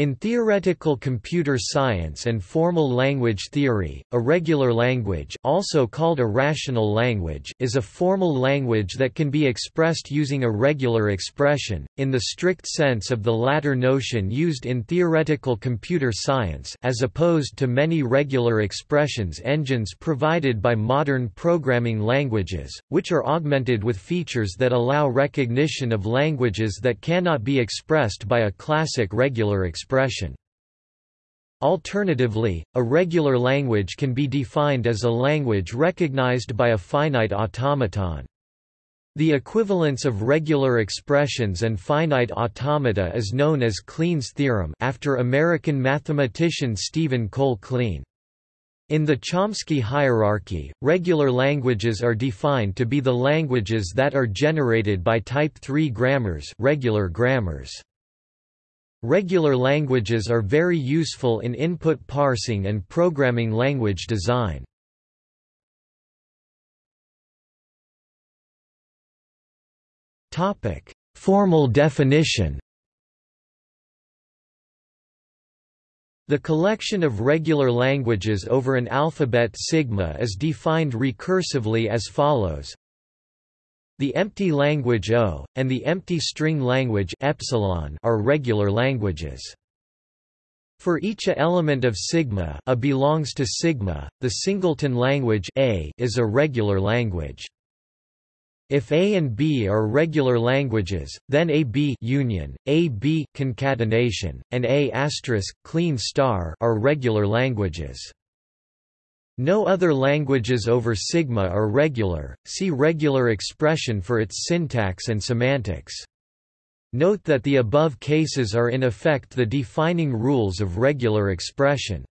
In theoretical computer science and formal language theory, a regular language also called a rational language is a formal language that can be expressed using a regular expression, in the strict sense of the latter notion used in theoretical computer science as opposed to many regular expressions engines provided by modern programming languages, which are augmented with features that allow recognition of languages that cannot be expressed by a classic regular expression expression. Alternatively, a regular language can be defined as a language recognized by a finite automaton. The equivalence of regular expressions and finite automata is known as Kleene's theorem after American mathematician Stephen Cole Kleene. In the Chomsky hierarchy, regular languages are defined to be the languages that are generated by type 3 grammars, regular grammars. Regular languages are very useful in input parsing and programming language design. Formal definition. The collection of regular languages over an alphabet sigma is defined recursively as follows: the empty language O, and the empty string language epsilon are regular languages. For each element of sigma A belongs to sigma, the singleton language A is a regular language. If A and B are regular languages, then AB union, AB concatenation, and A Kleene star are regular languages. No other languages over sigma are regular, see regular expression for its syntax and semantics. Note that the above cases are in effect the defining rules of regular expression.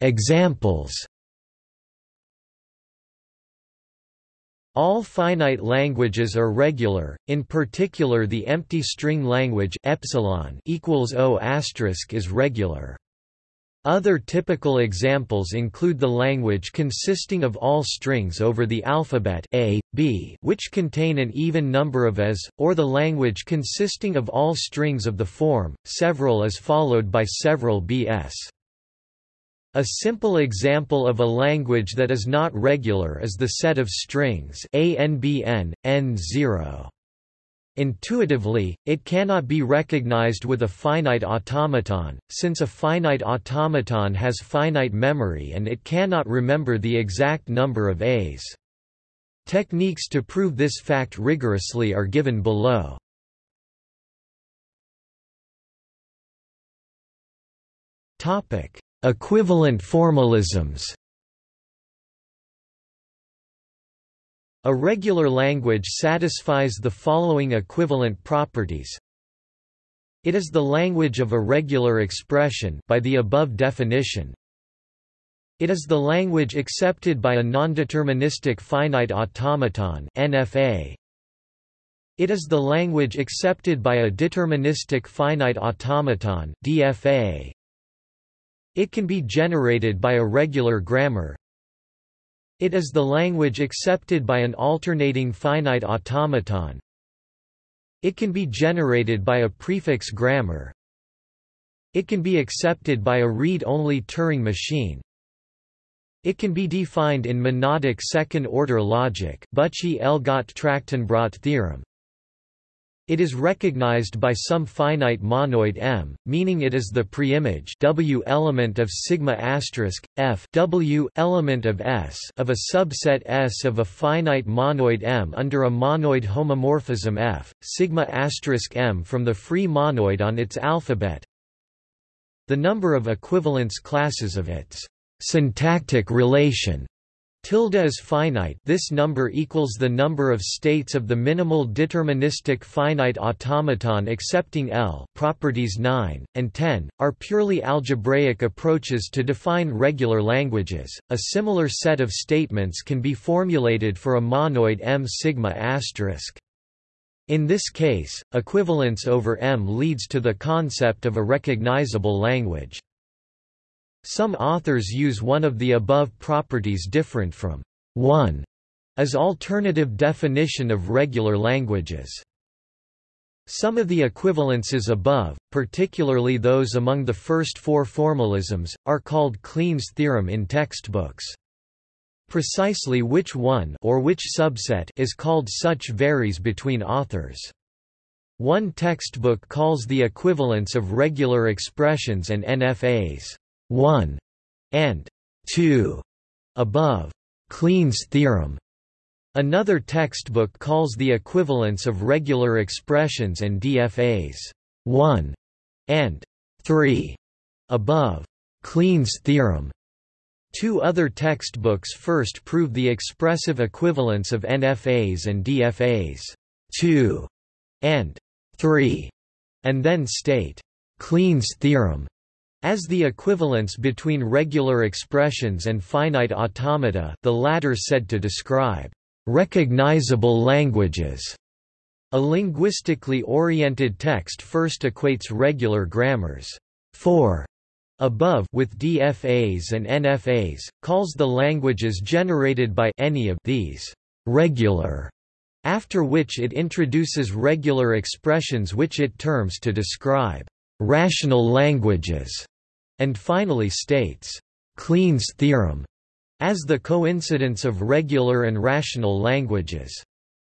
Examples All finite languages are regular, in particular the empty string language epsilon equals O is regular. Other typical examples include the language consisting of all strings over the alphabet a, b, which contain an even number of as, or the language consisting of all strings of the form, several is followed by several bs. A simple example of a language that is not regular is the set of strings ANBN, N0. Intuitively, it cannot be recognized with a finite automaton, since a finite automaton has finite memory and it cannot remember the exact number of A's. Techniques to prove this fact rigorously are given below. Topic: Equivalent formalisms A regular language satisfies the following equivalent properties. It is the language of a regular expression by the above definition. It is the language accepted by a nondeterministic finite automaton NFA. It is the language accepted by a deterministic finite automaton DFA. It can be generated by a regular grammar. It is the language accepted by an alternating finite automaton. It can be generated by a prefix grammar. It can be accepted by a read-only Turing machine. It can be defined in monadic second-order logic Büchi-Elgot-Trachtenbrot theorem. It is recognized by some finite monoid M, meaning it is the preimage W element of sigma asterisk f W element of S of a subset S of a finite monoid M under a monoid homomorphism F, sigma asterisk M from the free monoid on its alphabet. The number of equivalence classes of its syntactic relation Tilde is finite this number equals the number of states of the minimal deterministic finite automaton accepting L properties 9, and 10, are purely algebraic approaches to define regular languages. A similar set of statements can be formulated for a monoid M sigma asterisk. In this case, equivalence over M leads to the concept of a recognizable language. Some authors use one of the above properties different from 1 as alternative definition of regular languages. Some of the equivalences above, particularly those among the first four formalisms, are called Kleene's theorem in textbooks. Precisely which one or which subset is called such varies between authors. One textbook calls the equivalence of regular expressions and NFAs 1 and 2 above Kleene's theorem. Another textbook calls the equivalence of regular expressions and DFAs 1 and 3 above Kleene's theorem. Two other textbooks first prove the expressive equivalence of NFAs and DFAs 2 and 3, and then state Kleene's theorem as the equivalence between regular expressions and finite automata the latter said to describe recognizable languages. A linguistically oriented text first equates regular grammars 4 above with DFAs and NFAs, calls the languages generated by any of these regular, after which it introduces regular expressions which it terms to describe rational languages, and finally states Kleene's theorem as the coincidence of regular and rational languages.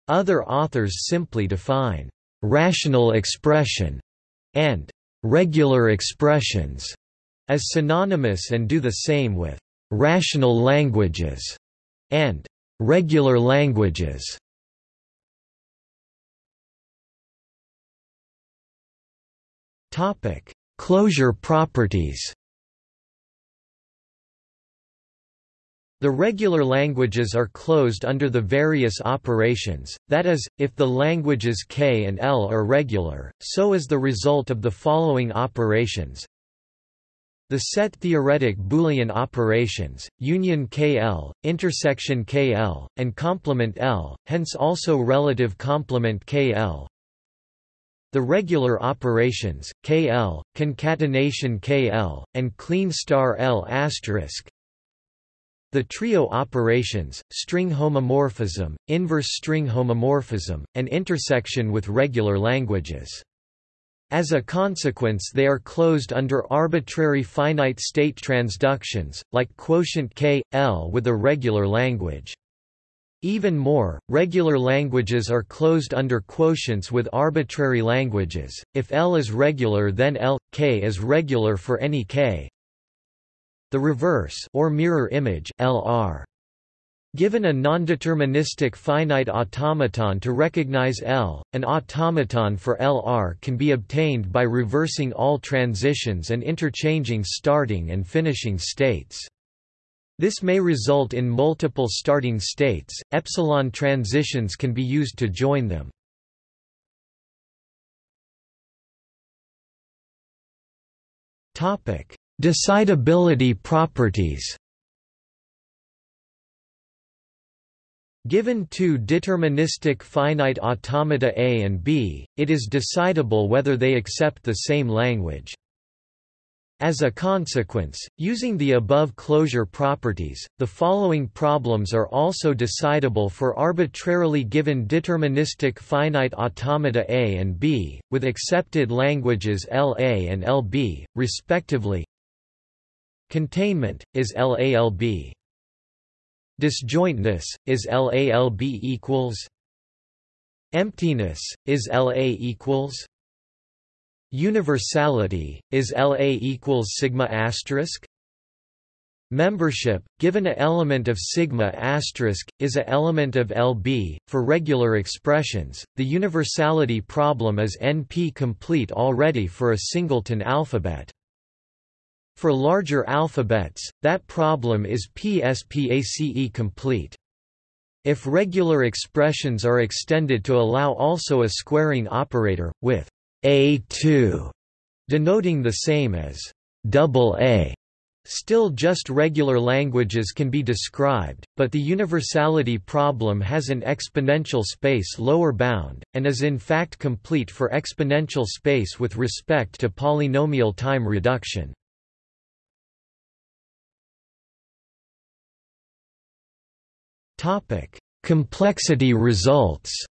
Other authors simply define rational expression and regular expressions as synonymous and do the same with rational languages and regular languages. Topic: Closure properties. The regular languages are closed under the various operations, that is, if the languages K and L are regular, so is the result of the following operations. The set theoretic Boolean operations, union KL, intersection KL, and complement L, hence also relative complement KL. The regular operations, KL, concatenation KL, and Kleene star L asterisk, the trio operations, string homomorphism, inverse string homomorphism, and intersection with regular languages. As a consequence they are closed under arbitrary finite state transductions, like quotient k, L with a regular language. Even more, regular languages are closed under quotients with arbitrary languages. If L is regular then L, K is regular for any K, the reverse or mirror image LR. Given a nondeterministic finite automaton to recognize L, an automaton for LR can be obtained by reversing all transitions and interchanging starting and finishing states. This may result in multiple starting states. Epsilon transitions can be used to join them. Decidability properties Given two deterministic finite automata A and B, it is decidable whether they accept the same language. As a consequence, using the above closure properties, the following problems are also decidable for arbitrarily given deterministic finite automata A and B, with accepted languages LA and LB, respectively. Containment, is LALB. Disjointness, is LALB equals. Emptiness, is LA equals. Universality, is LA equals sigma asterisk. Membership, given a element of sigma asterisk, is a element of LB. For regular expressions, the universality problem is NP complete already for a singleton alphabet. For larger alphabets, that problem is PSPACE complete. If regular expressions are extended to allow also a squaring operator, with A2 denoting the same as double A, Still just regular languages can be described, but the universality problem has an exponential space lower bound, and is in fact complete for exponential space with respect to polynomial time reduction. Topic: Complexity results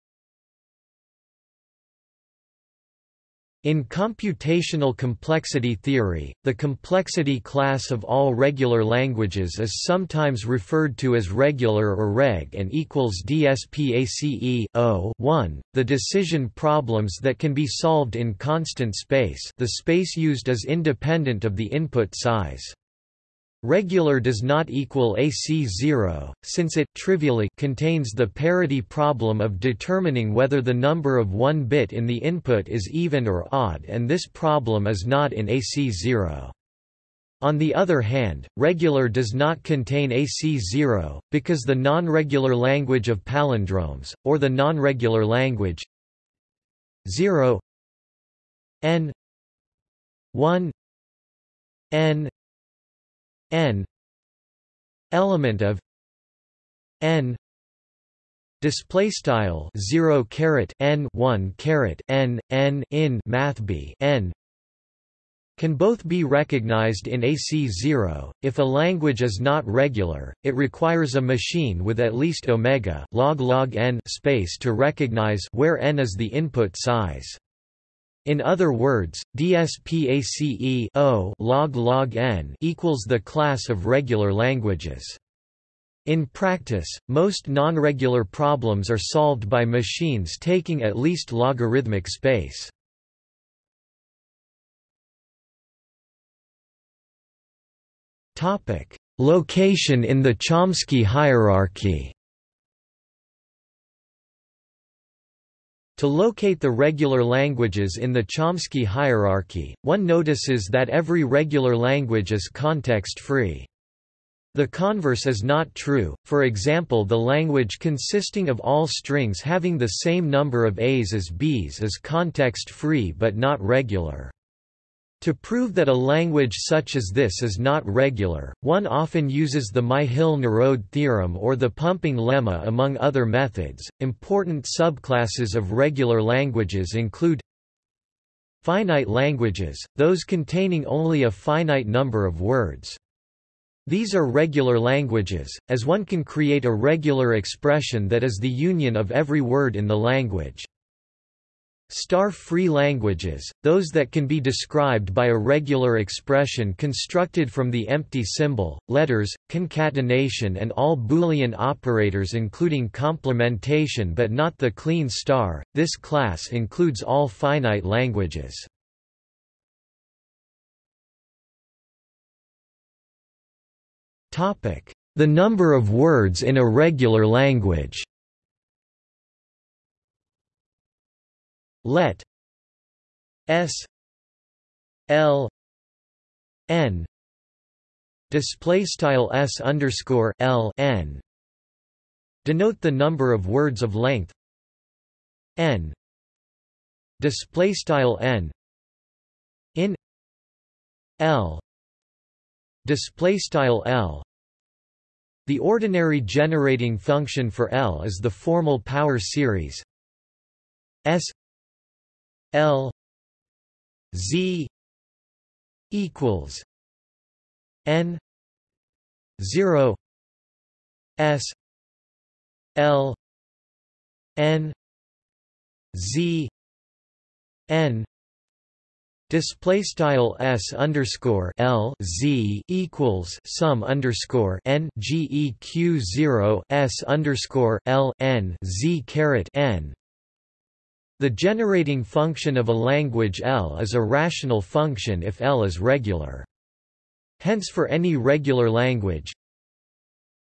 In computational complexity theory, the complexity class of all regular languages is sometimes referred to as regular or reg and equals DSPACE o 1, the decision problems that can be solved in constant space the space used is independent of the input size. Regular does not equal AC0, since it trivially contains the parity problem of determining whether the number of one bit in the input is even or odd and this problem is not in AC0. On the other hand, regular does not contain AC0, because the non-regular language of palindromes, or the non-regular language 0 n 1 n n element of n display style 0 caret n 1 caret n n in math b n can both be recognized in AC0. If a language is not regular, it requires a machine with at least omega log log n space to recognize where n is the input size. In other words, DSPACE o log log n equals the class of regular languages. In practice, most non-regular problems are solved by machines taking at least logarithmic space. Topic: Location in the Chomsky hierarchy. To locate the regular languages in the Chomsky hierarchy, one notices that every regular language is context-free. The converse is not true, for example the language consisting of all strings having the same number of A's as B's is context-free but not regular. To prove that a language such as this is not regular, one often uses the Myhill-Nerode theorem or the pumping lemma among other methods. Important subclasses of regular languages include finite languages, those containing only a finite number of words. These are regular languages, as one can create a regular expression that is the union of every word in the language. Star-free languages, those that can be described by a regular expression constructed from the empty symbol, letters, concatenation and all Boolean operators including complementation but not the Kleene star, this class includes all finite languages. The number of words in a regular language let s l n display style s underscore l n denote the number of words of length n display style n in l display style l. The ordinary generating function for L is the formal power series S L Z equals N zero S L N Z N Display style s underscore l z equals sum underscore n geq zero s underscore l n z caret n the generating function of a language L is a rational function if L is regular. Hence for any regular language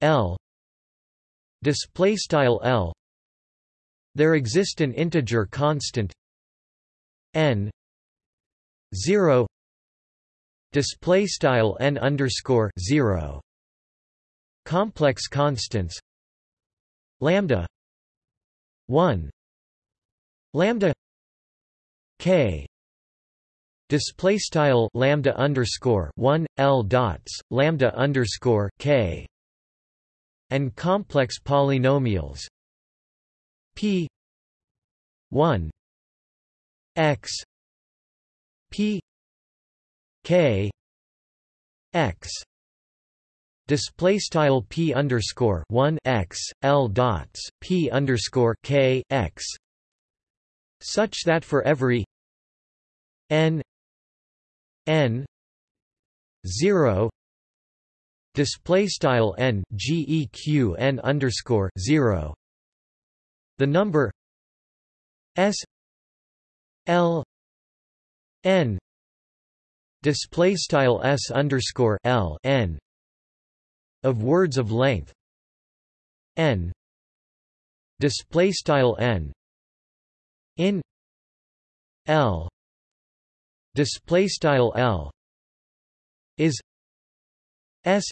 L display style L there exist an integer constant n 0 display style n underscore 0 complex constants lambda 1 lambda k display style lambda underscore 1 l dots lambda underscore k and complex polynomials p 1 x p k x display style p underscore 1 x l dots p underscore k x such that for every n n 0 display style n geq n underscore 0 the number s l n display style s underscore l n of words of length n display style n in l display style l is s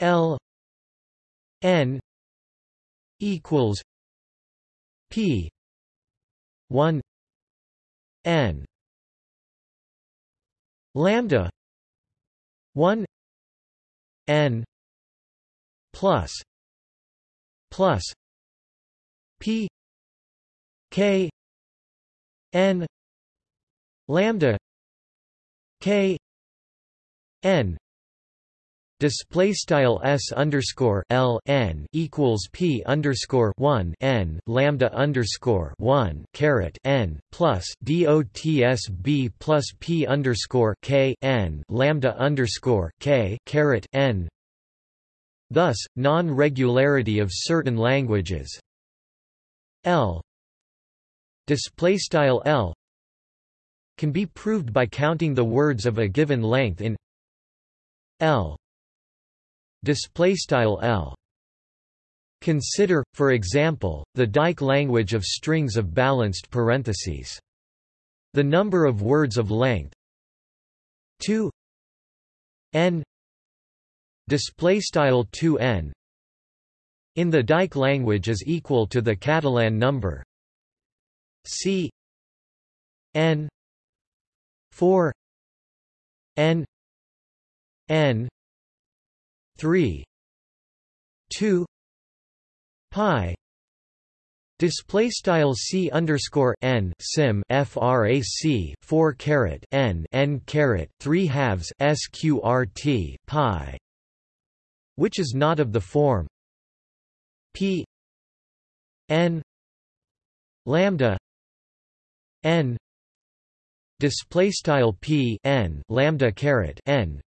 l n equals p 1 n lambda 1 n plus plus p k n lambda k n display style s underscore l n equals p underscore one n lambda underscore one caret n plus dots b plus p underscore k n lambda underscore k caret n. Thus, non-regularity of certain languages l display style l can be proved by counting the words of a given length in l. Display style L. Consider, for example, the Dyck language of strings of balanced parentheses. The number of words of length 2 n. Display style 2n in the Dyck language is equal to the Catalan number c n 4 n n 3 2 pi. Display style c underscore n sim frac 4 caret n n caret 3 halves sqrt pi, which is not of the form p n lambda n display style p n lambda caret n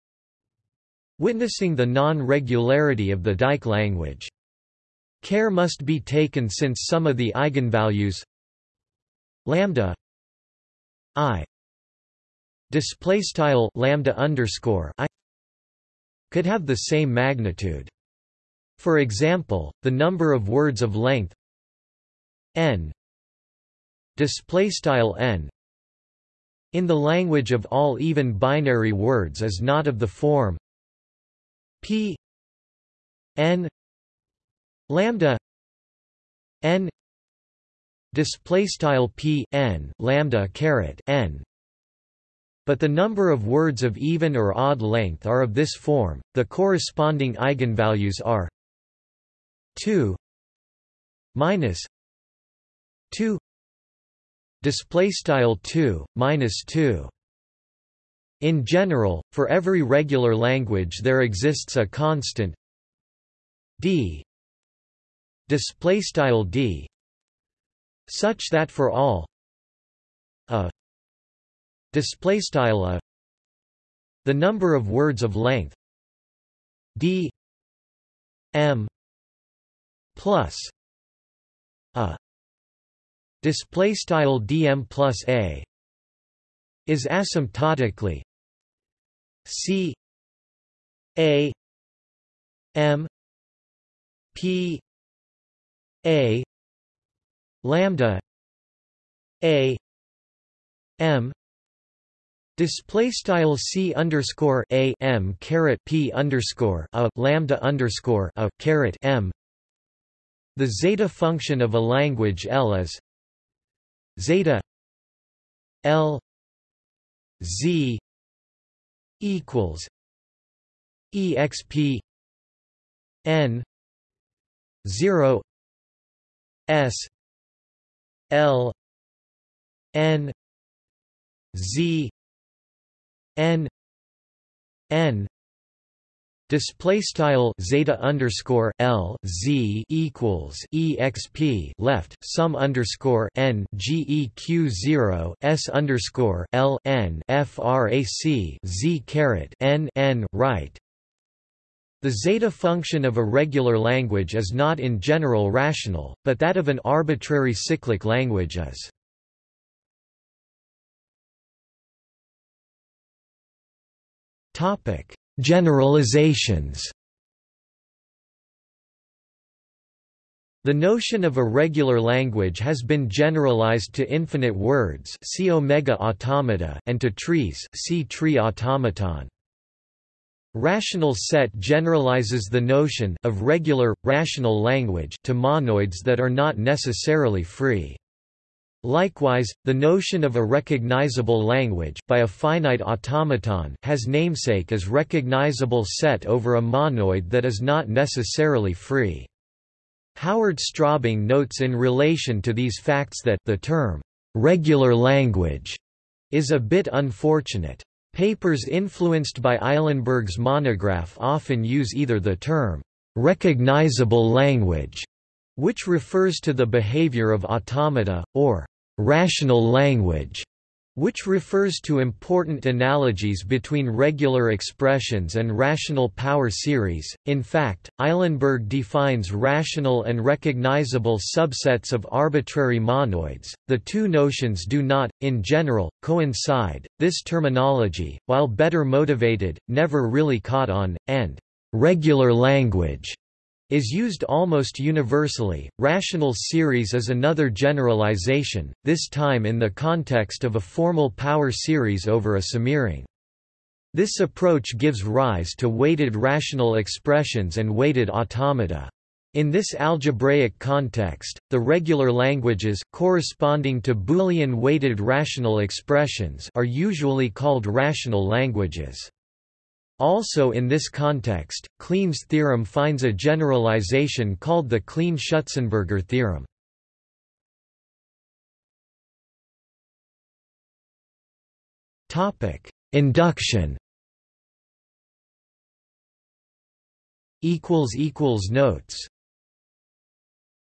witnessing the non-regularity of the Dyck language. Care must be taken since some of the eigenvalues lambda i display style lambda underscore i could have the same magnitude. For example, the number of words of length n display style n. In the language of all even binary words is not of the form P N lambda N display style P N lambda caret N. But the number of words of even or odd length are of this form. The corresponding eigenvalues are 2 minus 2 display style 2 minus 2 in general, for every regular language there exists a constant d. Display style d. Such that for all a display style a the number of words of length d m plus a display style dm plus a is asymptotically C A M P A lambda A M Display style c underscore a m caret p underscore a lambda underscore a caret m. The zeta function of a language L is zeta L z equals exp n 0 s l n z n n Display style zeta underscore l z equals exp left sum underscore n geq zero s underscore l n frac z caret n n right. The zeta function of a regular language is not in general rational, but that of an arbitrary cyclic language is. Topic Generalizations The notion of a regular language has been generalized to infinite words see omega automata and to trees see tree automaton. Rational set generalizes the notion of regular, rational language to monoids that are not necessarily free. Likewise, the notion of a recognizable language by a finite automaton has namesake as recognizable set over a monoid that is not necessarily free. Howard Straubing notes in relation to these facts that the term regular language is a bit unfortunate. Papers influenced by Eilenberg's monograph often use either the term recognizable language which refers to the behavior of automata, or rational language, which refers to important analogies between regular expressions and rational power series. In fact, Eilenberg defines rational and recognizable subsets of arbitrary monoids. The two notions do not, in general, coincide. This terminology, while better motivated, never really caught on, and regular language is used almost universally. Rational series is another generalization, this time in the context of a formal power series over a semiring. This approach gives rise to weighted rational expressions and weighted automata. In this algebraic context, the regular languages corresponding to Boolean weighted rational expressions are usually called rational languages. Also in this context, Kleene's theorem finds a generalization called the Kleene-Schutzenberger theorem. Induction Notes